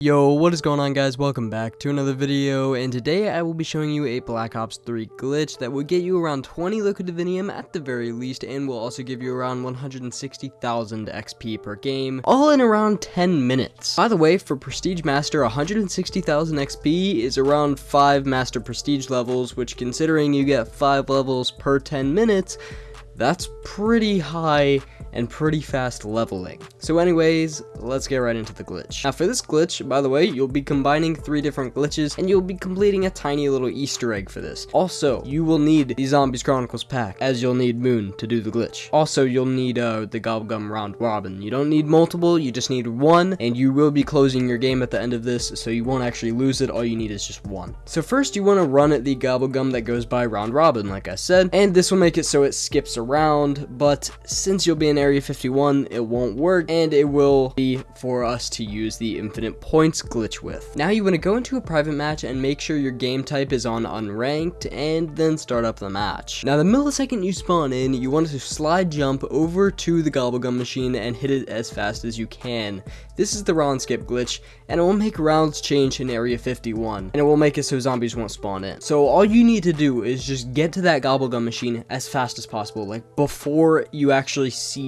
Yo, what is going on guys? Welcome back to another video, and today I will be showing you a Black Ops 3 glitch that will get you around 20 Liquid Divinium at the very least, and will also give you around 160,000 XP per game, all in around 10 minutes. By the way, for Prestige Master, 160,000 XP is around 5 Master Prestige levels, which considering you get 5 levels per 10 minutes, that's pretty high and pretty fast leveling. So anyways, let's get right into the glitch. Now for this glitch, by the way, you'll be combining three different glitches and you'll be completing a tiny little easter egg for this. Also, you will need the Zombies Chronicles pack as you'll need Moon to do the glitch. Also, you'll need uh, the Gobblegum Round Robin. You don't need multiple, you just need one and you will be closing your game at the end of this so you won't actually lose it. All you need is just one. So first you want to run at the Gobblegum that goes by Round Robin like I said and this will make it so it skips around but since you'll be in Area 51, it won't work, and it will be for us to use the infinite points glitch with. Now you want to go into a private match and make sure your game type is on unranked, and then start up the match. Now the millisecond you spawn in, you want to slide jump over to the Gobblegum machine and hit it as fast as you can. This is the round skip glitch, and it will make rounds change in Area 51, and it will make it so zombies won't spawn in. So all you need to do is just get to that Gobblegum machine as fast as possible, like before you actually see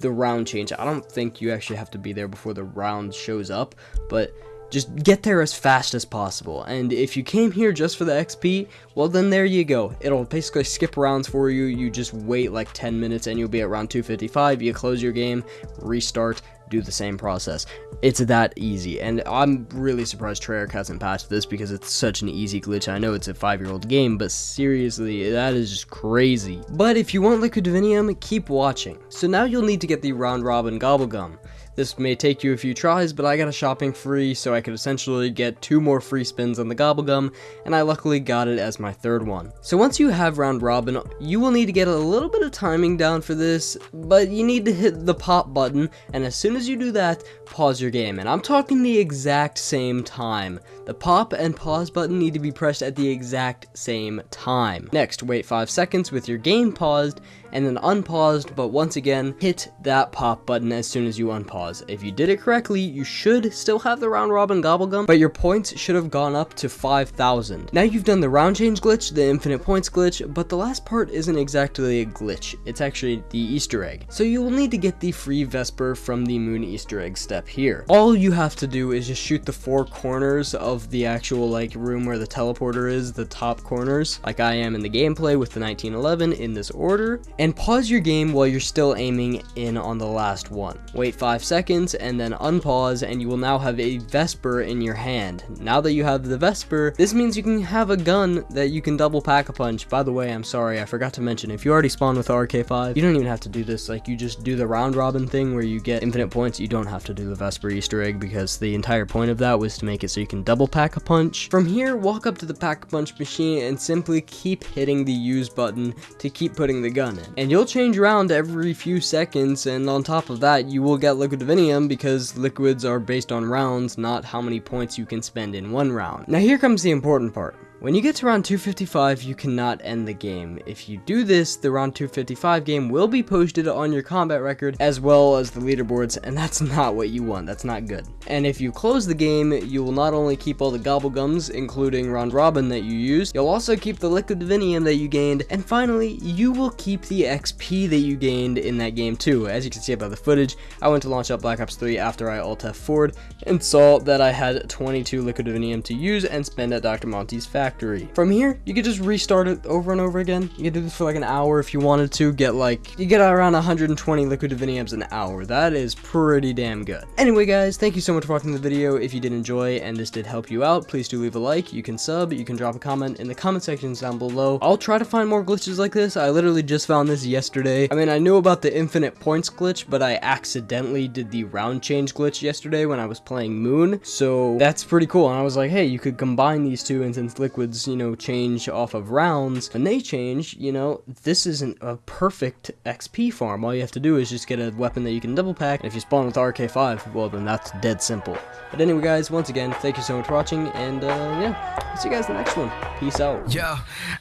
the round change. I don't think you actually have to be there before the round shows up, but just get there as fast as possible. And if you came here just for the XP, well then there you go. It'll basically skip rounds for you. You just wait like 10 minutes and you'll be at round 255. You close your game, restart, do the same process. It's that easy, and I'm really surprised Treyarch hasn't patched this because it's such an easy glitch. I know it's a five-year-old game, but seriously, that is just crazy. But if you want Liquid Divinium, keep watching. So now you'll need to get the Round Robin Gobblegum. This may take you a few tries, but I got a shopping free, so I could essentially get two more free spins on the Gobblegum, and I luckily got it as my third one. So once you have Round Robin, you will need to get a little bit of timing down for this, but you need to hit the pop button, and as soon as you do that, pause your game. And I'm talking the exact same time. The pop and pause button need to be pressed at the exact same time. Next, wait 5 seconds with your game paused, and then unpaused, but once again, hit that pop button as soon as you unpause. If you did it correctly, you should still have the round robin gobblegum, but your points should have gone up to 5,000. Now you've done the round change glitch, the infinite points glitch, but the last part isn't exactly a glitch, it's actually the easter egg. So you will need to get the free Vesper from the moon easter egg step here. All you have to do is just shoot the four corners of the actual like room where the teleporter is, the top corners, like I am in the gameplay with the 1911 in this order, and pause your game while you're still aiming in on the last one. Wait 5 seconds and then unpause and you will now have a Vesper in your hand. Now that you have the Vesper, this means you can have a gun that you can double pack a punch. By the way, I'm sorry, I forgot to mention, if you already spawned with RK5, you don't even have to do this, like you just do the round robin thing where you get infinite points, you don't have to do the Vesper easter egg because the entire point of that was to make it so you can double pack a punch. From here, walk up to the pack a punch machine and simply keep hitting the use button to keep putting the gun in and you'll change around every few seconds, and on top of that, you will get Liquid Divinium because liquids are based on rounds, not how many points you can spend in one round. Now here comes the important part. When you get to round 255, you cannot end the game. If you do this, the round 255 game will be posted on your combat record as well as the leaderboards, and that's not what you want. That's not good. And if you close the game, you will not only keep all the gobblegums, including round robin that you used, you'll also keep the liquid divinium that you gained, and finally, you will keep the XP that you gained in that game too. As you can see by the footage, I went to launch up Black Ops 3 after I alt F4'd and saw that I had 22 liquid divinium to use and spend at Dr. Monty's factory factory. From here, you could just restart it over and over again. You could do this for like an hour if you wanted to, get like, you get around 120 liquid diviniums an hour. That is pretty damn good. Anyway guys, thank you so much for watching the video. If you did enjoy and this did help you out, please do leave a like. You can sub, you can drop a comment in the comment sections down below. I'll try to find more glitches like this. I literally just found this yesterday. I mean, I knew about the infinite points glitch, but I accidentally did the round change glitch yesterday when I was playing Moon. So that's pretty cool. And I was like, hey, you could combine these two and since liquid liquids, you know, change off of rounds, and they change, you know, this isn't a perfect XP farm. All you have to do is just get a weapon that you can double pack, and if you spawn with RK5, well, then that's dead simple. But anyway, guys, once again, thank you so much for watching, and, uh, yeah, I'll see you guys in the next one. Peace out. Yo,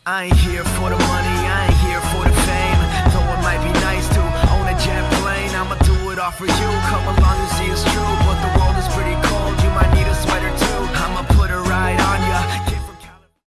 I ain't here for the money, I ain't here for the fame, though it might be nice to own a jet plane, I'ma do it all for you, come along and see it's true,